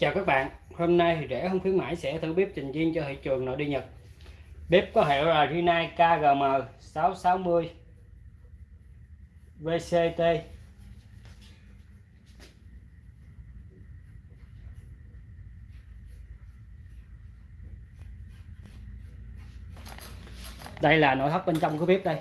Chào các bạn, hôm nay thì rẻ không khuyến mãi sẽ thử bếp trình viên cho thị trường nội địa Nhật. Bếp có hiệu là Rinnai KGM 660 VCT. Đây là nội thất bên trong của bếp đây.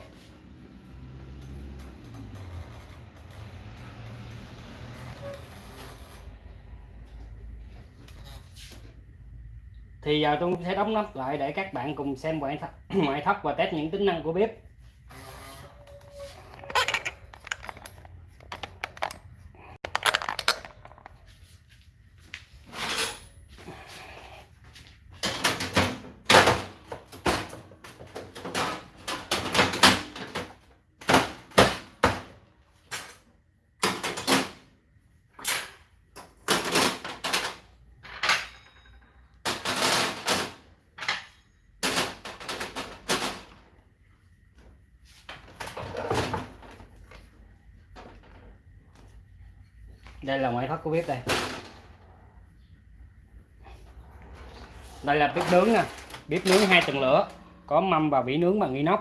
Thì giờ tôi sẽ đóng nắp lại để các bạn cùng xem ngoại thất, ngoại thất và test những tính năng của bếp. Đây là ngoại thất của bếp đây. Đây là bếp nướng nè bếp nướng hai tầng lửa, có mâm và vỉ nướng bằng inox.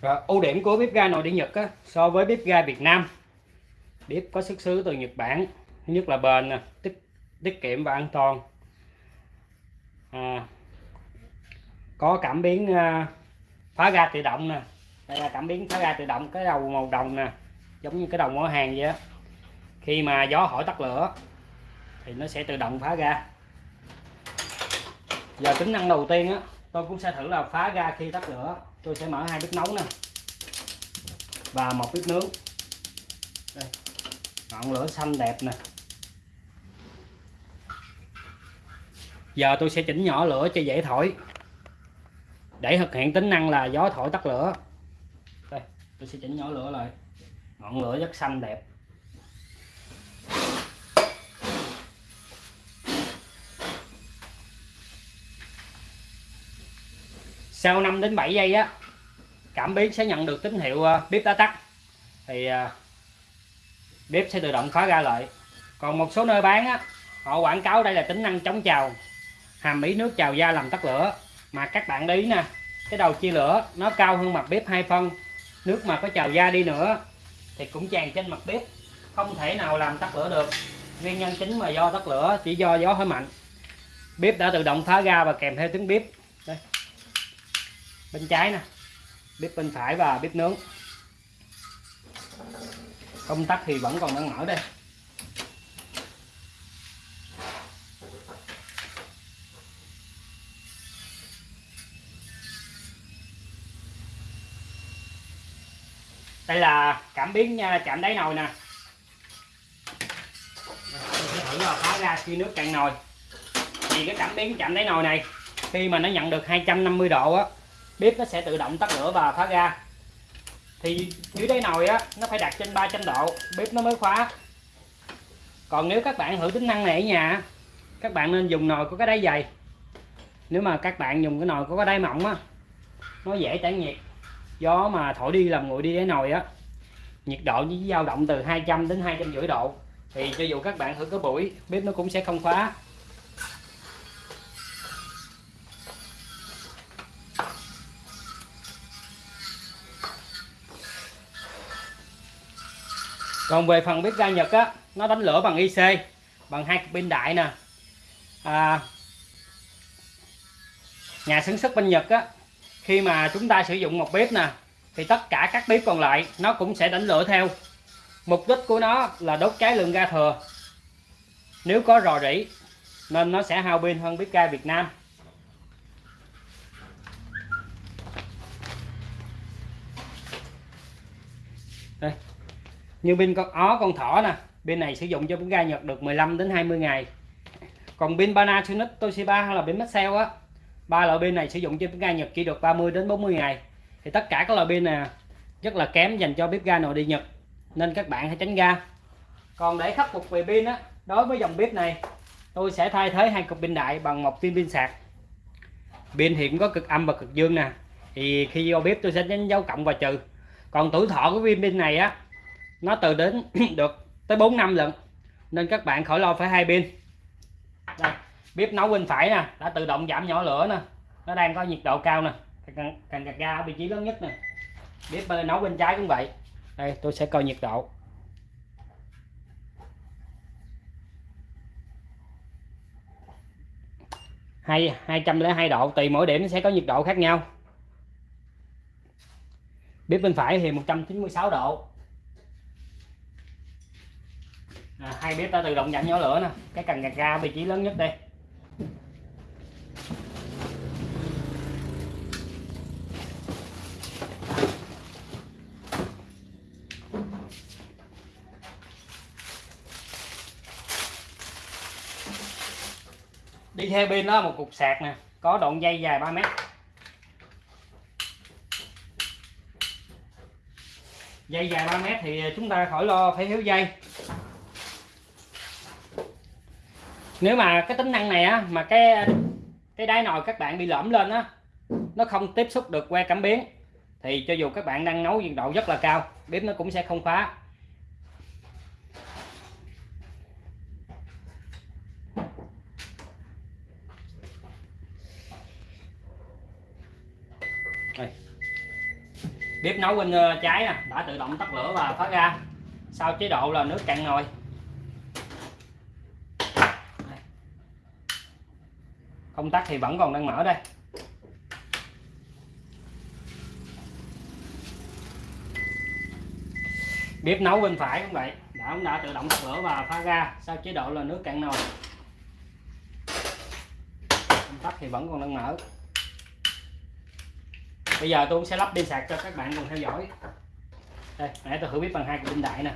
Rồi, ưu điểm của bếp ga nội địa Nhật á, so với bếp ga Việt Nam bếp có xuất xứ từ Nhật Bản thứ nhất là bền nè tiết tiết kiệm và an toàn. À, có cảm biến à, phá ga tự động nè đây là cảm biến phá ga tự động cái đầu màu đồng nè giống như cái đầu ở hàng vậy á. Khi mà gió hỏi tắt lửa thì nó sẽ tự động phá ga. Giờ tính năng đầu tiên á tôi cũng sẽ thử là phá ga khi tắt lửa. Tôi sẽ mở hai bếp nấu nè. Và một bếp nướng. Đây. Ngọn lửa xanh đẹp nè. Giờ tôi sẽ chỉnh nhỏ lửa cho dễ thổi. Để thực hiện tính năng là gió thổi tắt lửa. Đây, tôi sẽ chỉnh nhỏ lửa lại. Ngọn lửa rất xanh đẹp. Sau 5 đến 7 giây á, cảm biến sẽ nhận được tín hiệu ờ, bếp đã tắt. Thì ờ, bếp sẽ tự động khóa ra lại. Còn một số nơi bán á, họ quảng cáo đây là tính năng chống trào hàm ý nước trào da làm tắt lửa. Mà các bạn để ý nè, cái đầu chia lửa, nó cao hơn mặt bếp hai phân, nước mà có trào da đi nữa thì cũng tràn trên mặt bếp, không thể nào làm tắt lửa được. Nguyên nhân chính mà do tắt lửa chỉ do gió hơi mạnh. Bếp đã tự động phá ra và kèm theo tiếng bếp bên trái nè. Bếp bên phải và bếp nướng. Công tắc thì vẫn còn đang mở đây. Đây là cảm biến à, chạm đáy nồi nè. Sẽ thử là phá ra khi nước cạn nồi. Thì cái cảm biến chạm đáy nồi này, khi mà nó nhận được 250 độ á bếp nó sẽ tự động tắt lửa và khóa ga thì dưới đáy nồi á, nó phải đặt trên 300 độ. Bếp nó mới khóa. Còn nếu các bạn thử tính năng này ở nhà các bạn nên dùng nồi có cái đáy dày. Nếu mà các bạn dùng cái nồi có cái đáy mỏng á, nó dễ tản nhiệt. Gió mà thổi đi làm nguội đi đáy nồi á, nhiệt độ chỉ dao động từ 200 đến 250 độ. Thì cho dù các bạn thử cái buổi, bếp nó cũng sẽ không khóa. Còn về phần bếp ga Nhật á nó đánh lửa bằng IC bằng hai cục pin đại nè. À, nhà sản xuất bên Nhật á khi mà chúng ta sử dụng một bếp nè thì tất cả các bếp còn lại nó cũng sẽ đánh lửa theo. Mục đích của nó là đốt cháy lượng ga thừa. Nếu có rò rỉ nên nó sẽ hao pin hơn bếp ga Việt Nam. Đây như bên con, ó, con thỏ nè, bên này sử dụng cho bếp ga Nhật được 15 đến 20 ngày. Còn pin Panasonic Toshiba hay là pin Maxell á, ba loại pin này sử dụng cho bếp ga Nhật chỉ được 30 đến 40 ngày. Thì tất cả các loại pin nè, rất là kém dành cho bếp ga nội địa Nhật, nên các bạn hãy tránh ga. Còn để khắc phục về pin á, đối với dòng bếp này, tôi sẽ thay thế hai cục pin đại bằng một viên pin sạc. Pin hiện có cực âm và cực dương nè, thì khi vô bếp tôi sẽ đánh dấu cộng và trừ. Còn tuổi thọ của viên pin này á nó từ đến được tới 4 năm lận nên các bạn khỏi lo phải hai pin đây, bếp nấu bên phải nè, đã tự động giảm nhỏ lửa nè. Nó đang có nhiệt độ cao nè. Cần cần gạt ga ở vị trí lớn nhất nè. Bếp bên nấu bên trái cũng vậy. Đây, tôi sẽ coi nhiệt độ. Hai hai trăm lẻ hai độ, tùy mỗi điểm sẽ có nhiệt độ khác nhau. Bếp bên phải thì 196 độ à, hai bếp đã tự động giảm nhỏ lửa nè. Cái cần gạt ga vị trí lớn nhất đây. Đi theo pin đó, một cục sạc nè, có đoạn dây dài 3 mét. Dây dài 3 mét thì chúng ta khỏi lo, phải thiếu dây nếu mà cái tính năng này á, mà cái cái đáy nồi các bạn bị lõm lên á, nó không tiếp xúc được que cảm biến, thì cho dù các bạn đang nấu nhiệt độ rất là cao, bếp nó cũng sẽ không khóa. Đây. bếp nấu bên ờ, trái nè, đã tự động tắt lửa và thoát ra. Sau chế độ là nước cạn nồi. Công tắc thì vẫn còn đang mở đây. Bếp nấu bên phải cũng vậy. Đã cũng đã tự động tắt lửa và phá ra sau chế độ là nước cạn nồi. Công tắc thì vẫn còn đang mở. Bây giờ tôi sẽ lắp pin sạc cho các bạn cùng theo dõi. Đây, nãy tôi thử bếp bằng hai cục pin đại nè.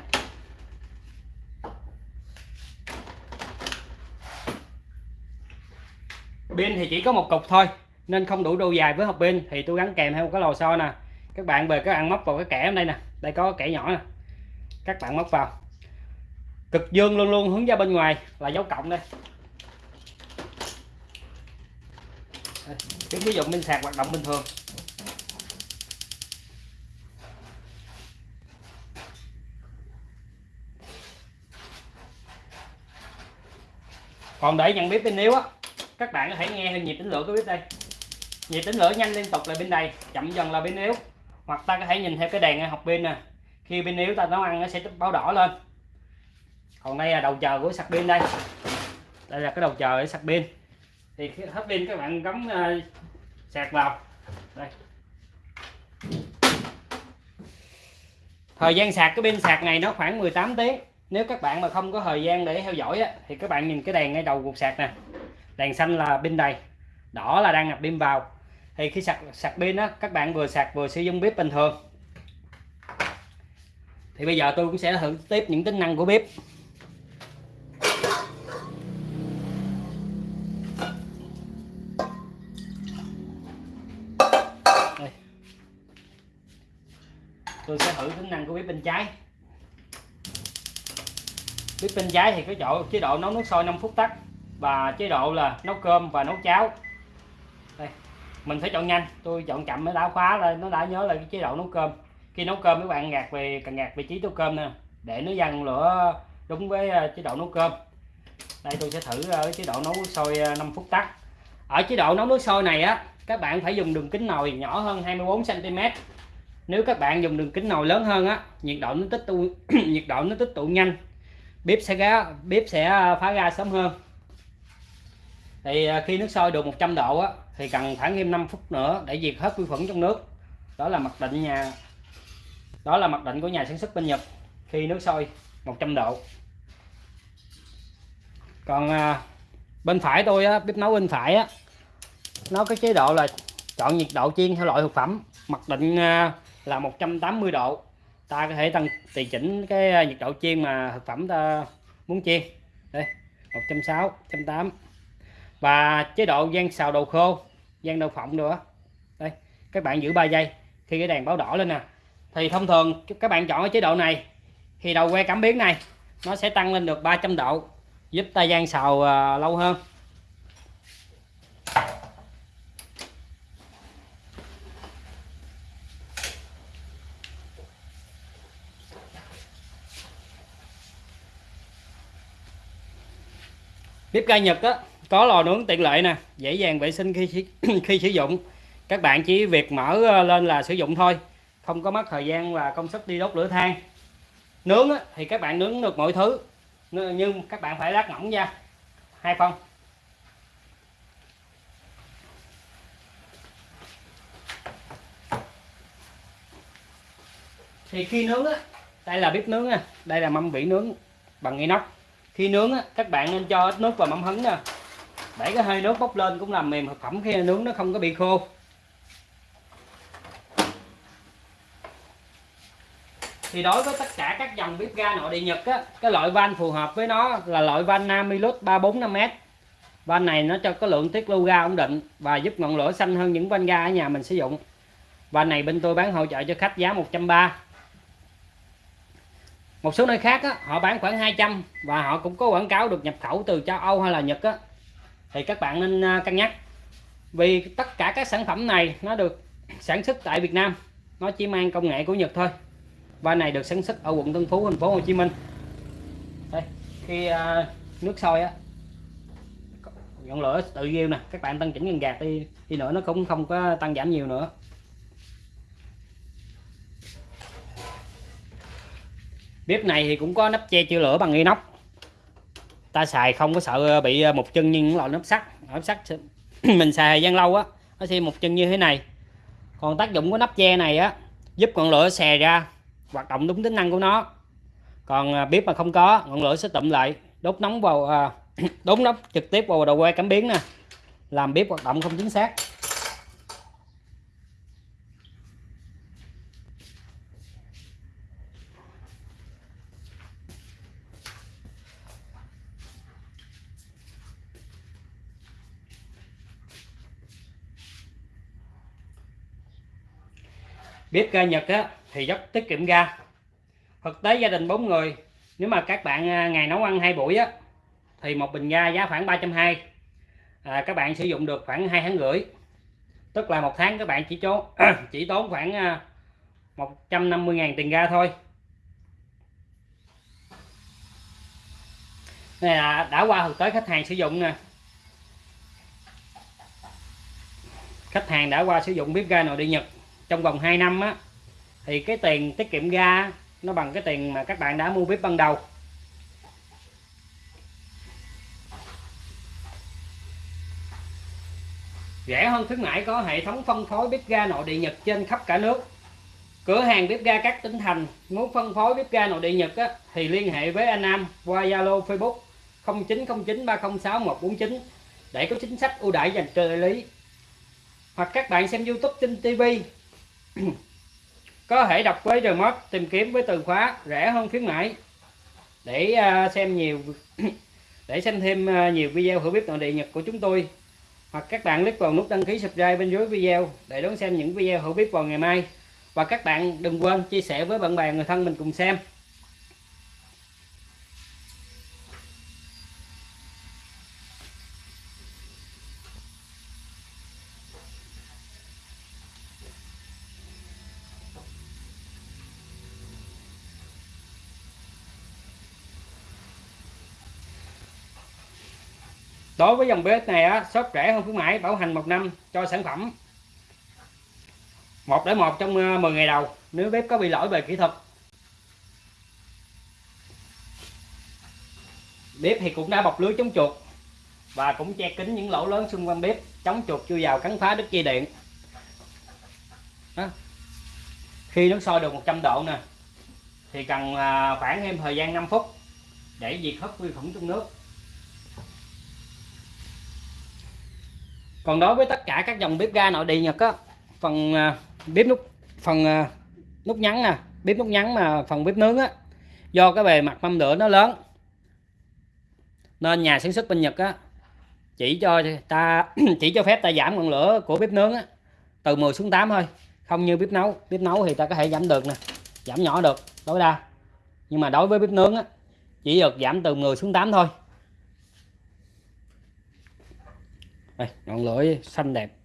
Pin thì chỉ có một cục thôi, nên không đủ độ dài với hộp pin. Thì tôi gắn kèm theo một cái lò xo nè. Các bạn về các bạn móc vào cái kẻ ở đây nè. Đây có kẻ nhỏ nè. Các bạn móc vào. Cực dương luôn luôn hướng ra bên ngoài là dấu cộng đây. Cái ví dụ pin sạc hoạt động bình thường. Còn để nhận biết pin yếu á các bạn có thể nghe nhịp tính lửa của bếp đây. Nhịp tính lửa nhanh liên tục là bên đây chậm dần là bên yếu. Hoặc ta có thể nhìn theo cái đèn học pin nè. Khi pin yếu ta nấu ăn nó sẽ báo đỏ lên. Còn đây là đầu chờ của sạc pin đây. Đây là cái đầu chờ để sạc pin. Thì khi hết pin các bạn cắm uh, ờ, sạc vào. Đây. Thời gian sạc cái pin sạc này nó khoảng 18 tiếng. Nếu các bạn mà không có thời gian để theo dõi á, thì các bạn nhìn cái đèn ngay đầu cục sạc nè đèn xanh là pin đầy, đỏ là đang nạp pin vào. Thì khi sạc sạc pin á, các bạn vừa sạc vừa sử dụng bếp bình thường. Thì bây giờ tôi cũng sẽ thử tiếp những tính năng của bếp. Đây. tôi sẽ thử tính năng của bếp bên trái. Bếp bên trái thì có chỗ, chế độ nấu nước sôi 5 phút tắt và chế độ là nấu cơm và nấu cháo. Đây, mình phải chọn nhanh. Tôi chọn chậm mới đã khóa lên. Nó đã nhớ là cái chế độ nấu cơm. Khi nấu cơm các bạn gạt về, cần gạt vị trí nấu cơm nè, để nó dằn lửa đúng với ờ, chế độ nấu cơm. Đây, tôi sẽ thử ờ, ở chế độ nấu nước sôi ờ, 5 phút tắt. Ở chế độ nấu nước sôi này á, các bạn phải dùng đường kính nồi nhỏ hơn 24 cm nếu các bạn dùng đường kính nồi lớn hơn á, nhiệt độ nó tích tụ, nhiệt độ nó tích tụ nhanh. Bếp sẽ bếp sẽ phá ra sớm hơn thì à, khi nước sôi được 100 độ á, thì cần khoảng thêm 5 phút nữa để diệt hết vi khuẩn trong nước. Đó là mặc định nhà đó là mặc định của nhà sản xuất bên Nhật. Khi nước sôi 100 độ. Còn à, bên phải tôi á, bếp nấu bên phải á nó có chế độ là chọn nhiệt độ chiên theo loại thực phẩm. Mặc định à, là 180 độ. Ta có thể tăng tùy chỉnh cái à, nhiệt độ chiên mà thực phẩm ta muốn chiên. Đây 160 180 và chế độ gian xào đồ khô gian đậu phộng nữa. Đây các bạn giữ 3 giây. Khi cái đèn báo đỏ lên nè thì thông thường các bạn chọn cái chế độ này thì đầu que cảm biến này nó sẽ tăng lên được 300 độ giúp ta gian xào uh, lâu hơn. Bếp ga Nhật á có lò nướng tiện lợi nè dễ dàng vệ sinh khi khi sử dụng. Các bạn chỉ việc mở ờ, lên là sử dụng thôi không có mất thời gian và công sức đi đốt lửa than. Nướng á, thì các bạn nướng được mọi thứ nhưng các bạn phải lát mỏng nha. Hai phong thì khi nướng á đây là bếp nướng á đây là mâm vỉ nướng bằng inox. Khi nướng á, các bạn nên cho ít nước vào mắm hứng nè để cái hơi nước bốc lên cũng làm mềm thực phẩm khi nướng nó không có bị khô. Thì đối với tất cả các dòng bếp ga nội địa Nhật á, cái loại van phù hợp với nó là loại van Namilus 345m van này nó cho có lượng tiết lưu ga ổn định và giúp ngọn lửa xanh hơn những van ga ở nhà mình sử dụng. Van này bên tôi bán hỗ trợ cho khách giá 130 một số nơi khác á, họ bán khoảng 200 và họ cũng có quảng cáo được nhập khẩu từ châu Âu hay là Nhật á, thì các bạn nên à, cân nhắc. Vì tất cả các sản phẩm này nó được sản xuất tại Việt Nam, nó chỉ mang công nghệ của Nhật thôi. Và này được sản xuất ở quận Tân Phú, thành phố Hồ Chí Minh. Đây, khi à, nước sôi á ngọn lửa tự nhiên nè, các bạn tăng chỉnh gần gạt đi đi nữa nó cũng không có tăng giảm nhiều nữa. Bếp này thì cũng có nắp che chữa lửa bằng inox ta xài không có sợ bị ờ, một chân như những loại nắp sắt. Nắp sắt mình xài thời gian lâu á nó sẽ một chân như thế này. Còn tác dụng của nắp che này á giúp ngọn lửa xè ra hoạt động đúng tính năng của nó. Còn ờ, bếp mà không có ngọn lửa sẽ tụm lại đốt nóng vào à, đốt nóng trực tiếp vào đầu que cảm biến nè làm bếp hoạt động không chính xác. Bếp ga Nhật á, thì rất tiết kiệm ga. Thực tế gia đình 4 người nếu mà các bạn à, ngày nấu ăn hai buổi á thì một bình ga giá khoảng 320 à, các bạn sử dụng được khoảng hai tháng rưỡi. Tức là một tháng các bạn chỉ chố chỉ tốn khoảng à, 150.000 tiền ga thôi. Này là đã qua thực tế khách hàng sử dụng nè. Khách hàng đã qua sử dụng bếp ga nội địa Nhật trong vòng 2 năm á thì cái tiền tiết kiệm ga nó bằng cái tiền mà các bạn đã mua bếp ban đầu. Rẻ hơn khuyến mãi có hệ thống phân phối bếp ga nội địa Nhật trên khắp cả nước. Cửa hàng bếp ga các tỉnh thành muốn phân phối bếp ga nội địa Nhật á, thì liên hệ với anh Nam qua Zalo Facebook 0909 306 149 để có chính sách ưu đãi dành cho đại lý hoặc các bạn xem YouTube trên TV có thể đọc với remote tìm kiếm với từ khóa, rẻ hơn khuyến mãi. Để à, xem nhiều để xem thêm à, nhiều video hữu bếp nội địa Nhật của chúng tôi. Hoặc các bạn click vào nút đăng ký subscribe bên dưới video để đón xem những video hữu bếp vào ngày mai. Và các bạn đừng quên chia sẻ với bạn bè, người thân mình cùng xem. Đối với dòng bếp này á, shop rẻ hơn khuyến mãi, bảo hành một năm cho sản phẩm. Một để một trong ờ, 10 ngày đầu, nếu bếp có bị lỗi về kỹ thuật. Bếp thì cũng đã bọc lưới chống chuột và cũng che kín những lỗ lớn xung quanh bếp, chống chuột chưa vào cắn phá đứt dây điện. Đó. khi nước sôi được 100 độ nè, thì cần à, khoảng thêm thời gian 5 phút để diệt hết vi khuẩn trong nước. Còn đối với tất cả các dòng bếp ga nội địa nhật á phần à, bếp nút phần à, nút nhắn nè bếp nút nhắn mà phần bếp nướng á do cái bề mặt mâm lửa nó lớn nên nhà sản xuất bên nhật á chỉ cho ta chỉ cho phép ta giảm ngọn lửa của bếp nướng á, từ 10 xuống 8 thôi. Không như bếp nấu bếp nấu thì ta có thể giảm được nè giảm nhỏ được tối đa. Nhưng mà đối với bếp nướng á chỉ được giảm từ 10 xuống 8 thôi. Đây ngọn lửa xanh đẹp.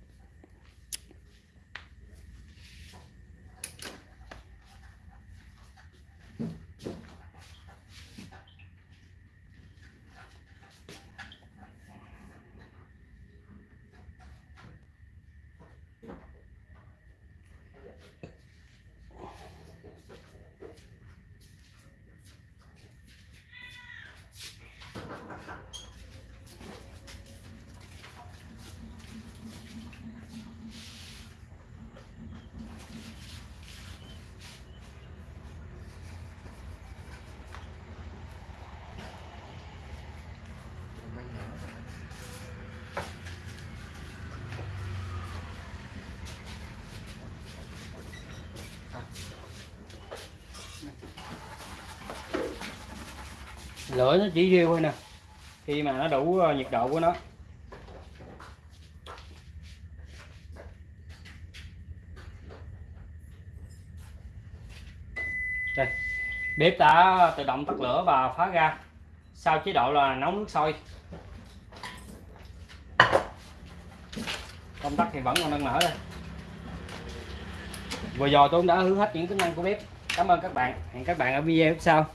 Lửa nó chỉ riêu thôi nè. Khi mà nó đủ ờ, nhiệt độ của nó. Đây. Bếp đã tự động tắt lửa và phá ra sau chế độ là nấu nước sôi. Công tắc thì vẫn còn đang mở đây. Vừa rồi tôi cũng đã hướng hết những tính năng của bếp. Cảm ơn các bạn. Hẹn các bạn ở video sau.